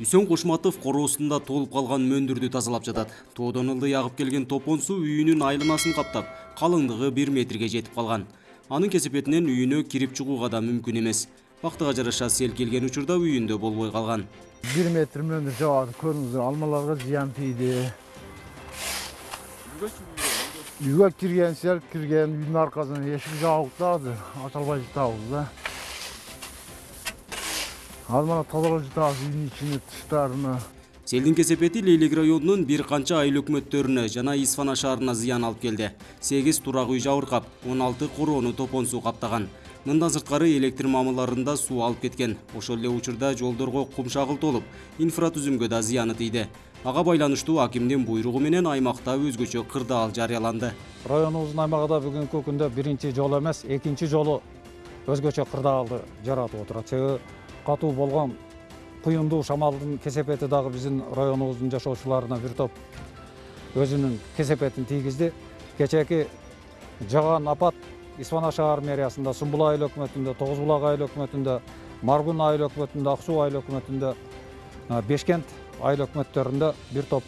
үсен кушматов короосунда толуп калган мөндүрдү тазалап жатат тоодон ылдый агып келген топон суу үйүнүн айланасын каптап калыңдыгы бир метрге жетип калган анын кесепетинен үйүнө кирип чыгууга да мүмкүн эмес бактыга жараша сел келген учурда үйүндө болбой калган бир метр мөндүр жаап көрүңүздөр алмаларга зыян тийди сел кирген үйдүн аркасынан эшик жабык да азыр ача албай жатабыз да азыр мана тазалап жатабыз үйдүн ичини тыштарыны селдин кесепети лейлек районунун бир канча айыл өкмөттөрүнө жана исфана шаарына зыян алып келди сегиз турак үй жабыркап он алты короону топон суу каптаган мындан сырткары электр мамыларын суу алып кеткен. Ошол эле учурда жолдорго кум шагыл толуп инфратүзүмгө да зыяны тийди ага байланыштуу акимдин буйругу менен аймакта өзгөчө кырдаал жарыяланды. Районубуздун аймагында бүгүнкү күндө биринчи жолу эмес экинчи жолу өзгөчө кырдаалды жаратып отурат. Себеби катуу болгон куюндуу шамалдын кесепети дагы биздин районубуздун жашоочуларына бир топ өзүнүн кесепетин тийгизди. Кечээки жааган апат исфана шаар мэриясында сумбул айыл өкмөтүндө тогуз булак айыл өкмөтүндө маргун айыл өкмөтүндө ак айыл өкмөтүндө бешкент айыл өкмөттөрүндө бир топ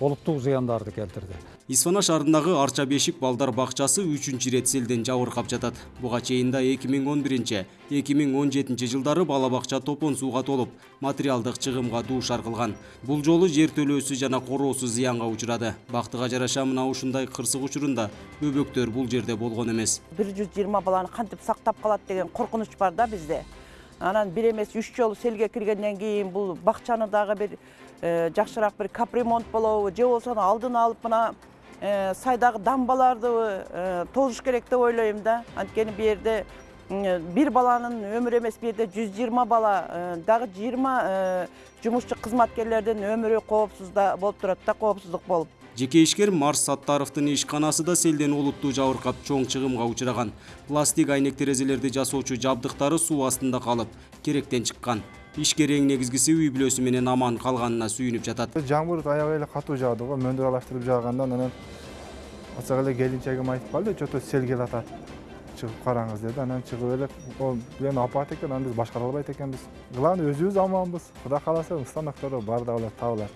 олуттуу зыяндарды келтирди. Исфана шаарындагы арча бешик балдар бакчасы үчүнчү ирет селден жабыркап жатат. Буга чейин да эки миң он биринчи эки миң он жетинчи жылдары бала бакча топон сууга толуп материалдык чыгымга дуушар кылган бул жолу жер төлөөсү жана короосу зыянга учурады. Бактыга жараша мына ушундай кырсык учурунда бөбөктөр бул жерде болгон эмес. бир жүз жыйырма баланы кантип сактап калат деген коркунуч бар да бизде. Анан бир эмес үч жолу селге киргенден кийин бул бакчаны дагы бир жакшыраак бир капремонт болобу же болбосо алдын алып мына сайдагы дамбаларды тозуш керек деп ойлойм да. Анткени бул жерде бир баланын өмүрү эмес бул жерде жүз жыйырма бала дагы жыйырма жумушчу кызматкерлердин өмүрү коопсуз да болуп турат да коопсуздук болуп жеке ишкер марс саттаровдун ишканасы да селден олуттуу жабыркап чоң чыгымга учураган пластик айнек терезелерди жасоочу жабдыктары суу астында калып керектен чыккан ишкер эң негизгиси үй бүлөсү менен аман калганына сүйүнүп жатат жаңбыр аябай эле катуу жаады го мөндүр алаштырып жаагандан анан ачык эле келинчегиме айтып калды че то сел келатат чыгып караңыз деди. Анан чыгып эле ол эми апат экен аны биз башкара албайт экенбиз. Главный өзүбүз аманбыз. Кудай кааласа станоктору баардыгы эле табылат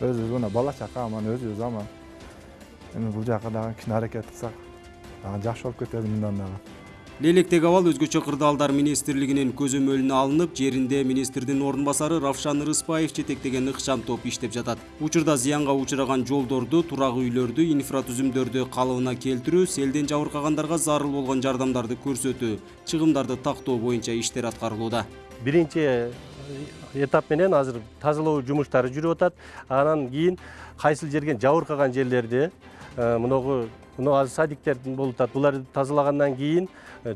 өзүбүз мына бала чака аман өзүбүз аман. Эми бул жака дагы кичине аракет кылсак дагы жакшы болуп кетеби мындан дагы. Лелектеги абал өзгөчө кырдаалдар министрлигинин көзөмөлүнө алынып жеринде министрдин орун басары равшан рыспаев жетектеген ыкчам топ иштеп жатат учурда зыянга учураган жолдорду турак үйлөрдү инфратүзүмдөрдү калыбына келтирүү селден жабыркагандарга зарыл болгон жардамдарды көрсөтүү чыгымдарды тактоо боюнча иштер аткарылууда биринчи этап менен азыр тазалоо жумуштары жүрүп атат анан кийин кайсыл жерге жабыркаган жерлерди мыногу мына азыр садиктер болуп атат буларды тазалагандан кийин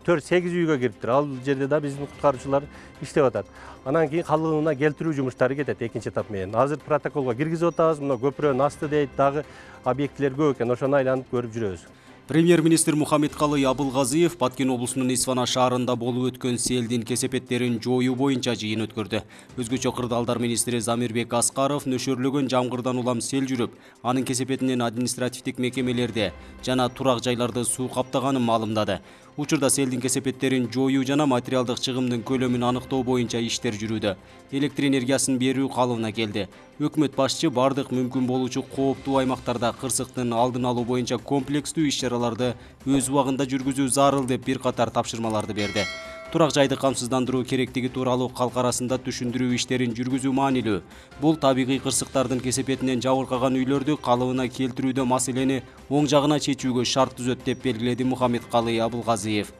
төрт сегиз үйгө кириптир ал жерде да биздин куткаруучулар иштеп атат анан кийин калыбына келтирүү жумуштары кетет экинчи этап менен азыр протоколго киргизип атабыз мына көпүрөнүн асты дейт дагы объектилер көп экен ошону айланып көрүп жүрөбүз премьер министр мухаммедкалый абылгазыев баткен облусунун исфана шаарында болуп өткөн селдин кесепеттерин жоюу боюнча жыйын өткөрдү. Өзгөчө кырдаалдар министри замирбек аскаров нөшөрлөгөн жамгырдан улам сел жүрүп анын кесепетинен административдик мекемелерде жана турак жайларды суу каптаганын маалымдады. Учурда селдин кесепеттерин жоюу жана материалдык чыгымдын көлөмүн аныктоо боюнча иштер жүрүүдө. Электр энергиясын берүү калыбына келди. Өкмөт башчы бардык мүмкүн болуучу кооптуу аймактарда кырсыктын алдын алуу боюнча комплекстүү иш чараларды өз убагында жүргүзүү зарыл деп бир катар тапшырмаларды берди. Турак жайды камсыздандыруу керектиги тууралуу калк арасында түшүндүрүү иштерин жүргүзүү маанилүү. Бул табигый кырсыктардын кесепетинен жабыркаган үйлөрдү калыбына келтирүүдө маселени оң жагына чечүүгө шарт түзөт деп белгиледи мухаммедкалый абылгазыев